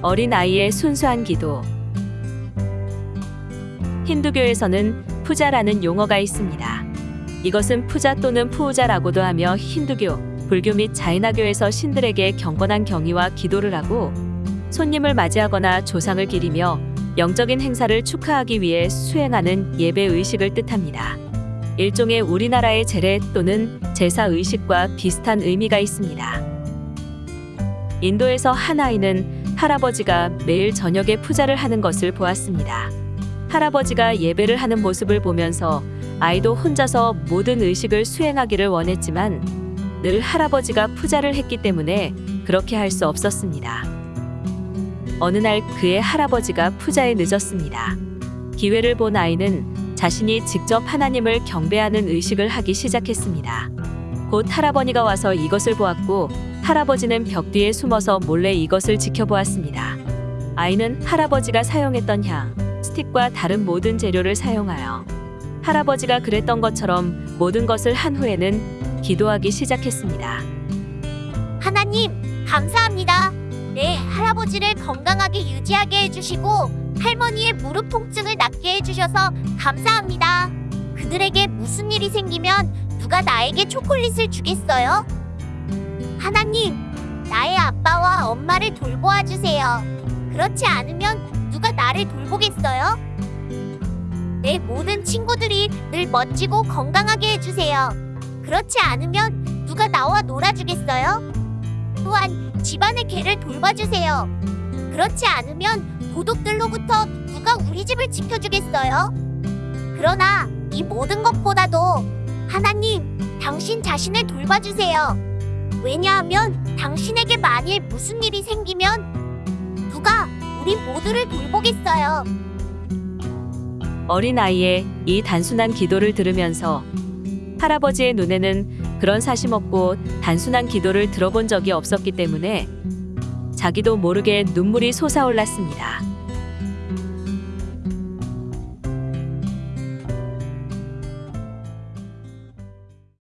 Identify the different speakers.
Speaker 1: 어린 아이의 순수한 기도. 힌두교에서는 푸자라는 용어가 있습니다. 이것은 푸자 또는 푸우자라고도 하며 힌두교, 불교 및 자이나교에서 신들에게 경건한 경의와 기도를 하고 손님을 맞이하거나 조상을 기리며 영적인 행사를 축하하기 위해 수행하는 예배 의식을 뜻합니다. 일종의 우리나라의 제례 또는 제사 의식과 비슷한 의미가 있습니다. 인도에서 한 아이는 할아버지가 매일 저녁에 푸자를 하는 것을 보았습니다. 할아버지가 예배를 하는 모습을 보면서 아이도 혼자서 모든 의식을 수행하기를 원했지만 늘 할아버지가 푸자를 했기 때문에 그렇게 할 수 없었습니다. 어느 날 그의 할아버지가 푸자에 늦었습니다. 기회를 본 아이는 자신이 직접 하나님을 경배하는 의식을 하기 시작했습니다. 곧 할아버지가 와서 이것을 보았고 할아버지는 벽 뒤에 숨어서 몰래 이것을 지켜보았습니다. 아이는 할아버지가 사용했던 향, 스틱과 다른 모든 재료를 사용하여 할아버지가 그랬던 것처럼 모든 것을 한 후에는 기도하기 시작했습니다.
Speaker 2: 하나님, 감사합니다. 내 할아버지를 건강하게 유지하게 해주시고 할머니의 무릎 통증을 낫게 해주셔서 감사합니다. 그들에게 무슨 일이 생기면 누가 나에게 초콜릿을 주겠어요? 하나님, 나의 아빠와 엄마를 돌보아 주세요. 그렇지 않으면 누가 나를 돌보겠어요? 내 모든 친구들이 늘 멋지고 건강하게 해주세요. 그렇지 않으면 누가 나와 놀아주겠어요? 또한 집안의 개를 돌봐주세요. 그렇지 않으면 도둑들로부터 누가 우리 집을 지켜주겠어요? 그러나 이 모든 것보다도 하나님, 당신 자신을 돌봐주세요. 왜냐하면 당신에게 만일 무슨 일이 생기면 누가 우리 모두를 돌보겠어요.
Speaker 1: 어린 아이의 이 단순한 기도를 들으면서 할아버지의 눈에는 그런 사심 없고 단순한 기도를 들어본 적이 없었기 때문에 자기도 모르게 눈물이 솟아올랐습니다.